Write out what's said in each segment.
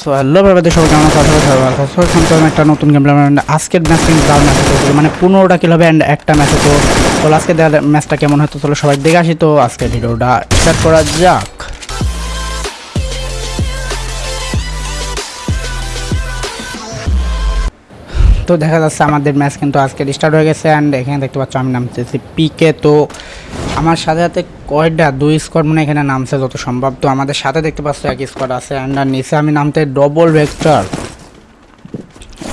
So hello ব্যাপারে সবাই কেমন কথা সো শুনছিলাম একটা নতুন গেম আজকের ম্যাচ কিন্তু ম্যাচ মানে পনেরোটা কিল হবে অ্যান্ড একটা ম্যাচ হতো। তো আজকে ম্যাচটা কেমন হতো চলো সবাই দেখে আসি তো আজকে ভিডিওটা স্টার্ট করা যাক। তো দেখা যাচ্ছে আমাদের ম্যাচ কিন্তু আজকে স্টার্ট হয়ে গেছে অ্যান্ড এখানে দেখতে পাচ্ছ আমি নামতেছি পিকে তো আমার সাথে সাথে কয়েকটা দুই স্কোয়াড মানে এখানে নামছে যত সম্ভব। তো আমাদের সাথে দেখতে পাচ্ছ এক স্কোয়াড আছে অ্যান্ড নিচে আমি নামতে ডবল ভেক্টর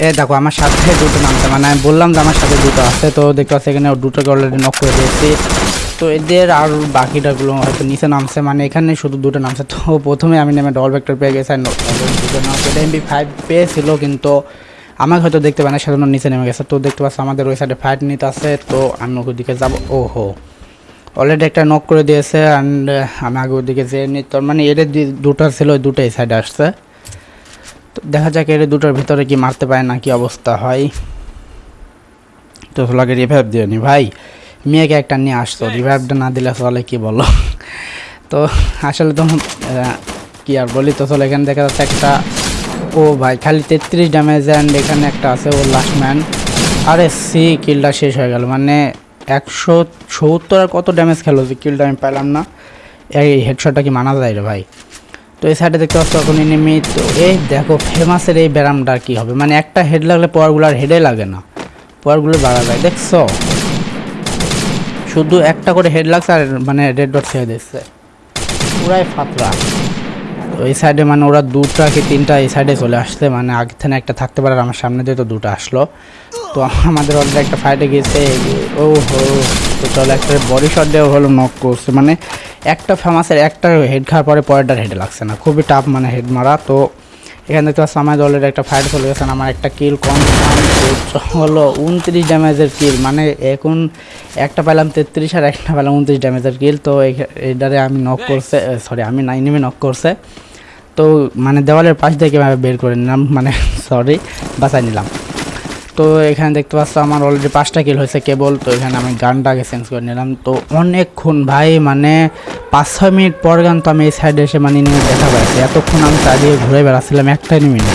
এ দেখো, আমার সাথে দুটো নামছে মানে আমি বললাম যে আমার সাথে দুটো আছে, তো দেখতে পাচ্ছি এখানে দুটোকে অলরেডি নক করে দিয়েছি। তো এদের আর বাকিটাগুলো হয়তো নিচে নামছে মানে এখানে শুধু দুটো নামছে। তো প্রথমে আমি নেমে ডবল ভেক্টর পেয়ে গেছি দুটো নামছে এমবি ফাইভ পেয়েছিল, কিন্তু আমাকে হয়তো দেখতে পায় না, সেজন্য নিচে নেমে গেছে। তো দেখতে পাচ্ছ আমাদের ওই সাইডে ফাইট নিতে আছে, তো আমি ওই দিকে যাব। ও হো অলরেডি একটা নক করে দিয়েছে অ্যান্ড আমি আগে ওদিকে যেয়ে নি তোর মানে এর দুটো ছিল ওই দুটো এই সাইডে আসছে। তো দেখা যাক এর দুটোর ভিতরে কি মারতে পারে না কি অবস্থা হয়। তো লাগে রিভাইভ দিয়ে নি। ভাই মেয়েকে একটা নিয়ে আসতো। রিভাইভটা না দিলে চলে কি বলো? তো আসলে তো কি আর বলি তো চলে এখানে দেখা যাচ্ছে একটা ও ভাই খালি তেত্রিশ ড্যামেজ অ্যান্ড এখানে একটা আছে ও লাস্ট ম্যান আরে সি কিলটা শেষ হয়ে গেল। মানে একশো সত্তর আর কত ড্যামেজ খেলো যে কিলটা আমি পাইলাম না। এই হেডশটটা কি মানা যায় রে ভাই? তো এই সাইডে দেখতে পাচ্ছ এখন এনিমি তো এই দেখো ফেমাসের এই ব্যারামটা কী হবে? মানে একটা হেড লাগলে পয়ারগুলো আর হেডে লাগে না। পয়ারগুলো বাড়া যায়, দেখছ? শুধু একটা করে হেড লাগছে আর মানে রেড ডট ছেড়ে দিচ্ছে। পুরাই ফাতরা। এই সাইডে মানে ওরা দুটা কি তিনটা এই সাইডে চলে আসছে মানে আগে থেকে একটা থাকতে পারে আমার সামনে দিয়ে তো দুটো আসলো। তো আমাদের অলরেডি একটা ফাইটে গিয়েছে ও হো তো একটা বডি শট দেওয়া হলো নক করছে। মানে একটা ফেমাসের একটা হেড খাওয়ার পরে পরেরটার হেড লাগছে না, খুবই টাফ মানে হেড মারা। তো এখানে দেখতে পাচ্ছি আমাদের অলরেডি একটা ফাইট চলে গেছে আমার একটা কিল কম হলো উনত্রিশ ড্যামেজের কিল মানে এখন একটা পেলাম তেত্রিশ আর একটা পেলাম উনত্রিশ ড্যামেজের কিল তো এটারে আমি নক করছে সরি আমি নাইনিমে নক করছে। তো মানে দেওয়ালের পাশ দিয়ে কীভাবে বের করে নিলাম মানে সরি বাঁচাই নিলাম। তো এখানে দেখতে পাচ্ছ আমার অলরেডি পাঁচটা কিল হয়েছে কেবল, তো এখানে আমি গানটাকে চেঞ্জ করে নিলাম। তো অনেকক্ষণ ভাই মানে পাঁচ ছয় মিনিট পর গান তো আমি এই সাইডে এসে মানে নিয়ে দেখা পাইছি। এতক্ষণ আমি চারিয়ে ঘুরে বেড়াচ্ছিলাম একটা মিনিট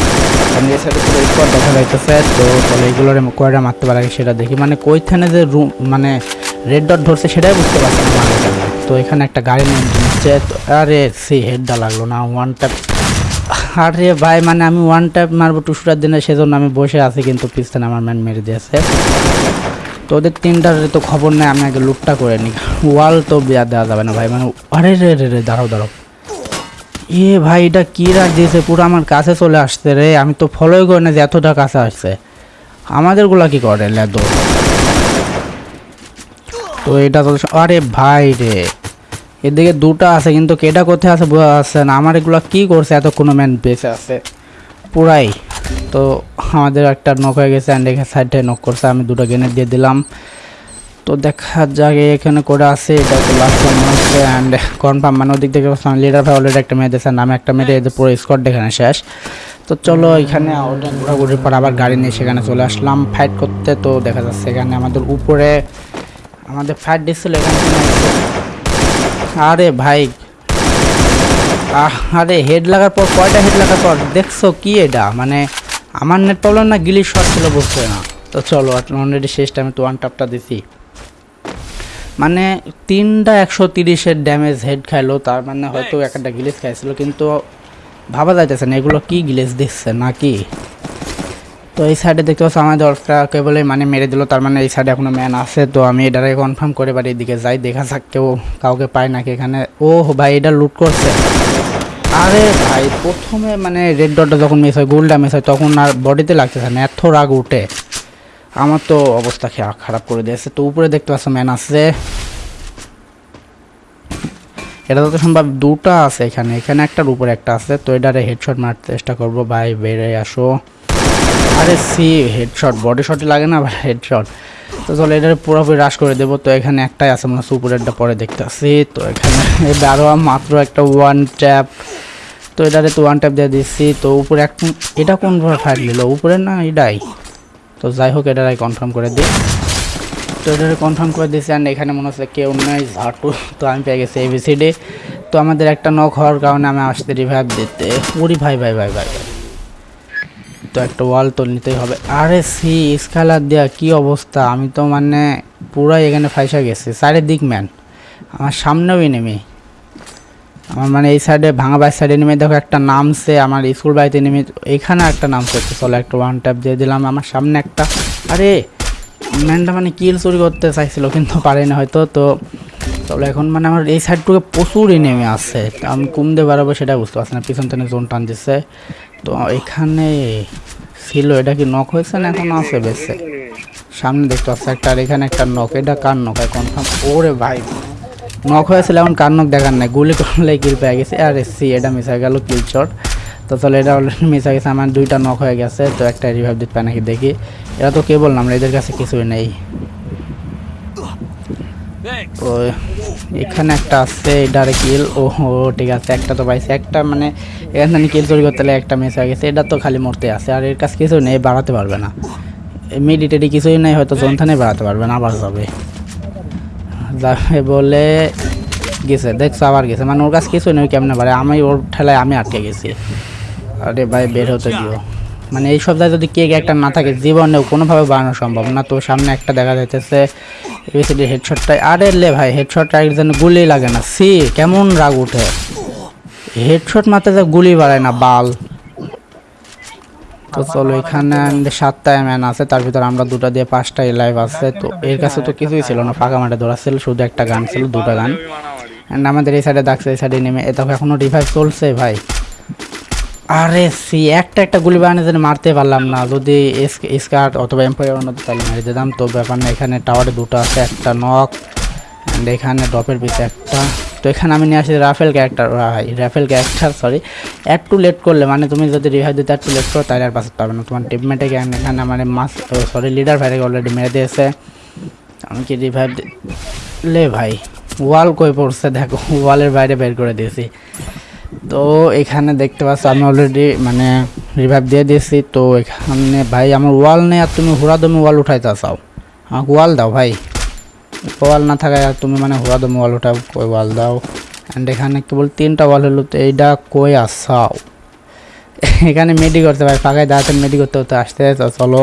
আমি এই সাইডে পুরো স্কোয়াড দেখা যাইতেছে, তো তাহলে এগুলোর কয়টা মারতে পারে সেটা দেখি। মানে কইখানে যে রুম মানে রেড ডট ধরছে সেটাই বুঝতে পারছি না। তো এখানে একটা গাড়ি নিয়ে আরে সে হেডটা লাগল না ওয়ান আরে ভাই মানে আমি ওয়ান ট্যাপ মারবো টুসুটার দিনে, সেজন্য আমি বসে আছি কিন্তু পিছনে আমার ম্যান মেরে দিয়েছে। তো ওদের তিনটার তো খবর নেই, আমি আগে লুটটা করে নিই। ওয়াল তো দেওয়া দেওয়া যাবে না ভাই মানে আরে রে রে রে, দাঁড়াও দাঁড়াও। এ ভাই, এটা কী রাখ দিয়েছে? পুরো আমার কাছে চলে আসছে রে, আমি তো ফলোই করি না যে এতটা কাছে আসছে। আমাদেরগুলা কি করে, লেদো? তো এটা তো আরে ভাই রে এদিকে দুটো আছে, কিন্তু কেটা কোথায় আছে বোঝা যাচ্ছে না। আমার এগুলো কী করছে? এত কোনো ম্যান বেঁচে আছে। পুরাই। তো আমাদের একটা নক হয়ে গেছে অ্যান্ড এখানে সাইডে নক করছে। আমি দুটো গেনে দিয়ে দিলাম। তো দেখা যাক এখানে করে আছে। এটা তো লাস্ট অ্যান্ড কনফার্ম মানে ওদিক থেকে লিডার ভাই অলরেডি একটা মেয়ে দিয়েছে। নামে একটা মেয়ে এদের পুরো স্কোয়াড এখানে শেষ। তো চলো এখানে ঘোরাঘুরির পর আবার গাড়ি নিয়ে সেখানে চলে আসলাম। ফাইট করতে তো দেখা যাচ্ছে এখানে আমাদের উপরে। আমাদের ফাইট দিচ্ছিল এখানে আরে ভাই। আরে হেড লাগার পর কয়টা হেড লাগার পর দেখছ কি এটা? মানে আমার নেট প্রবলেম না গিলির শট ছিল বুঝছে না? তো চলো অলরেডি শেষ টাইমে তো ওয়ান টাপটা দিছি। মানে তিনটা একশো তিরিশের ড্যামেজ হেড খাইলো তার মানে হয়তো একটা গিলেজ খাইছিল কিন্তু ভাবা যাইতেছে না এগুলো কি গিলেজ দিচ্ছে নাকি? তো এই সাইডে দেখতে পাচ্ছ আমাদের অর্থটা কেবলই মানে মেরে দিল, তার মানে এই সাইডে এখনও ম্যান আছে, তো আমি এটারে কনফার্ম করে বাড়ির দিকে যাই, দেখা যাক কেউ কাউকে পায় নাকি এখানে। ও ভাই, এটা লুট করছে। আরে ভাই, প্রথমে মানে রেড ডটটা যখন মিস হয় গোলটা মিস হয়, তখন আর বডিতে লাগতেছে না, এত রাগ উঠে। আমার তো অবস্থা খারাপ করে দিয়েছে। তো উপরে দেখতে পাচ্ছ ম্যান আছে। এটা তো সম্ভব দুটা আছে এখানে এখানে একটার উপরে একটা আছে। তো এটারে হেডশট মারতে চেষ্টা করব। ভাই, বেড়ে আসো। আরে সি হেডশট বডি শটে লাগে না? ভাই হেডশট তো চলো, এটার পুরোপুরি রাশ করে দেবো। তো এখানে একটাই আছে, মনে হচ্ছে উপরেরটা পরে দেখতে আসি তো এখানে আরও মাত্র একটা ওয়ান ট্যাপ তো এটারে তো ওয়ান ট্যাপ দিয়ে দিচ্ছি। তো উপরে এক এটা কোন ফাইট নিল? উপরে না এটাই? তো যাই হোক, এটারাই কনফার্ম করে দিই। তো এটারে কনফার্ম করে দিয়েছি অ্যান্ড এখানে মনে হচ্ছে কেউ নাই, ঝাটু। তো আমি পেয়ে গেছি এবিসিডি তো আমাদের একটা নক হওয়ার কারণে আমি আসতে রিভাইভ দিতে ওরি ভাই ভাই ভাই ভাই ভাই। তো একটা ওয়াল তো নিতেই হবে। আরে সি, স্কালার দেওয়া কি অবস্থা? আমি তো মানে পুরাই এখানে ফাইসা গেছি। চারিদিক ম্যান। আমার সামনেও নেমে আমার মানে এই সাইডে ভাঙা বাই সাইডে নেমে দেখো একটা নামছে, আমার স্কুল বাড়িতে নেমে এখানে একটা নামছে চলো, একটা ওয়ান ট্যাপ দিয়ে দিলাম। আমার সামনে একটা, আরে, ম্যানটা মানে কিল চুরি করতে চাইছিল, কিন্তু পারেনি হয়তো, তো চলো, এখন মানে আমার এই সাইডটুকু প্রচুরই নেমে আসছে আমি কমতে পারব সেটা বুঝতে পারছি না। পিছন থেকে জোন টান দিচ্ছে তো এখানে ছিল, এটা কি নক হয়েছে না এখন আছে বেশি? সামনে দেখতে পাচ্ছি, একটা আর এখানে একটা নক এটা কার নক কনফার্ম ওরে ভাই নক হয়েছিল এখন কার নক দেখার নাই। গুলি করলে কিল পেয়ে গেছে। আর সি, এটা হয়ে গেল কিল চট তো তাহলে এটা অলরেডি হয়ে গেছে, আমার দুইটা নক হয়ে গেছে, তো একটা রিভাইভ দিতে পারে নাকি দেখি। এরা তো কে বললাম এদের কাছে কিছুই নেই। তো এখানে একটা আছে এটারে কিল। ও ঠিক আছে একটা তো পাইছে। একটা মানে এখান থেকে কিল চুরি করতে একটা মিস হয়ে গেছে। এটা তো খালি মরতে আছে আর এর কাছে কিছু নেই বাড়াতে পারবে না। মিডিটেডি কিছুই নেই হয়তো জনথানে বাড়াতে পারবে না আবার যাবে। যাবে বলে গেছে দেখছ আবার গেছে। মানে ওর কাছে কিছু নেই কেমনে পারে আমি ওর ঠেলায় আমি আটকে গেছি। আরে ভাই বের হতে দিও। মানে এই সপ্তাহে যদি কেক একটা না থাকে, জীবনেও কোনোভাবে বানানো সম্ভব না। তো সামনে একটা দেখা যাইতেছে, এবিসিডি হেডশটটাই আরে লে ভাই হেডশটটা একজন গুলি লাগে না। সি কেমন রাগ উঠে। হেডশট মারতে যে গুলি বাড়ায় না, বাল। তো চলো, এখানে আমাদের সাতটা ম্যান আছে, তার ভিতর আমরা দুটা দিয়ে পাঁচটা লাইভ আছে। তো এর কাছে তো কিছুই ছিল না, ফাঁকা মাঠে ধরা ছিল, শুধু একটা গান ছিল, দুটা গান। অ্যান্ড আমাদের এই সাইডে ডাকছে, এই সাইডে নেমে। এ তখন এখনও রিভাইভ চলছে ভাই। আরে সি, একটা একটা গুলি বানানো যেন মারতে পারলাম না। যদি স্কার্ট অথবা এম্পায়ার অন্যতে তাহলে মেরে দিতাম। তো ব্যাপার না, এখানে টাওয়ারে দুটো আছে, একটা নক অ্যান্ড এখানে ডপের পিছে একটা। তো এখানে আমি নিয়ে আসি Rafael character Rafael character sorry একটু লেট করলে মানে তুমি যদি রিভাইভ দিতে একটু লেট করো, তাহলে আর পাশে পারবে না। তোমার টিমমেটে এখানে মানে মাস সরি লিডার ভাইকে অলরেডি মেরে দিয়েছে। আমি কি রিভাইভ লে ভাই ওয়াল কই পড়ছে? দেখো ওয়ালের বাইরে বের করে দিয়েছি। তো এখানে দেখতে পাচ্ছ, আমি অলরেডি মানে রিভাইভ দিয়ে দিয়েছি। তো এখানে ভাই, আমার ওয়াল নেই আর তুমি হুড়া দমে ওয়াল উঠাইতে চাও আমাকে ওয়াল দাও ভাই। ওয়াল না থাকায় আর তুমি মানে হুড়া দমে ওয়াল উঠাও, কই ওয়াল দাও। অ্যান্ড এখানে কেবল তিনটা ওয়াল হলো, তো এইটা কই আসাও এখানে মেডি করতে ভাই ফাঁকায় দাঁড়াতে মেডি করতে হতে আসতে চলো।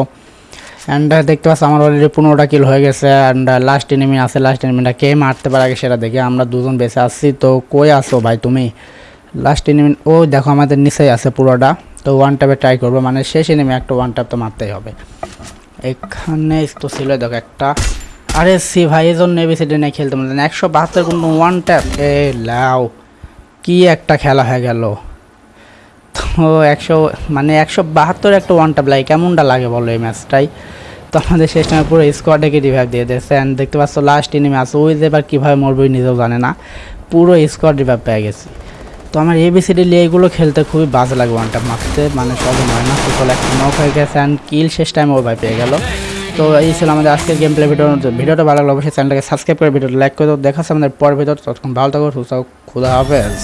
অ্যান্ড দেখতে পাচ্ছ, আমার অলরেডি পনেরোটা কিল হয়ে গেছে। অ্যান্ড লাস্ট এনিমি আছে লাস্ট এনিমিটা কে মারতে পারে সেটা দেখে আমরা দুজন বেঁচে আসছি তো কই আসো ভাই তুমি? লাস্ট এনিমি ও দেখো আমাদের নিচেই আছে পুরোটা। তো ওয়ান ট্যাপে ট্রাই করব মানে শেষ এনিমি একটা ওয়ান ট্যাপ তো মারতেই হবে। এখানে তো ছিল, দেখো একটা। আরে সি ভাই এই জন্য এবিসিডি নিয়ে খেলতে পারলেন একশো বাহাত্তর কিন্তু ওয়ান ট্যাপ এ লাও, কি একটা খেলা হয়ে গেল। তো একশো মানে একশো বাহাত্তর একটা ওয়ান ট্যাপ লাগে কেমনটা লাগে বলো এই ম্যাচটাই তো আমাদের শেষ টাইমে পুরো স্কোয়াডকে রিভাইভ দিয়ে দিয়েছে। অ্যান্ড দেখতে পাচ্ছ লাস্ট এনিমি আছে, ওই যে এবার কীভাবে মরবে নিজেও জানে না। পুরো স্কোয়াড রিভাইভ পেয়ে গেছি। তো আমার এবিসিডি এগুলো খেলতে খুবই বাজ লাগে ওয়ানটা মারতে। মানে সব নয় না। চলে একটা নক হয়ে গেছে অ্যান্ড কিল শেষ টাইম ও ভাই পেয়ে গেল। তো এই ছিল আমাদের আজকের গেম প্লে ভিডিও ভিডিওটা ভালো লাগল অবশ্যই চ্যানেলটাকে সাবস্ক্রাইব করে ভিডিওটা লাইক করে দেখাচ্ছে দেখা আমাদের পরের ভিডিও ততক্ষণ ভালো থাকো, সুস্থ খুদা হাফেজ।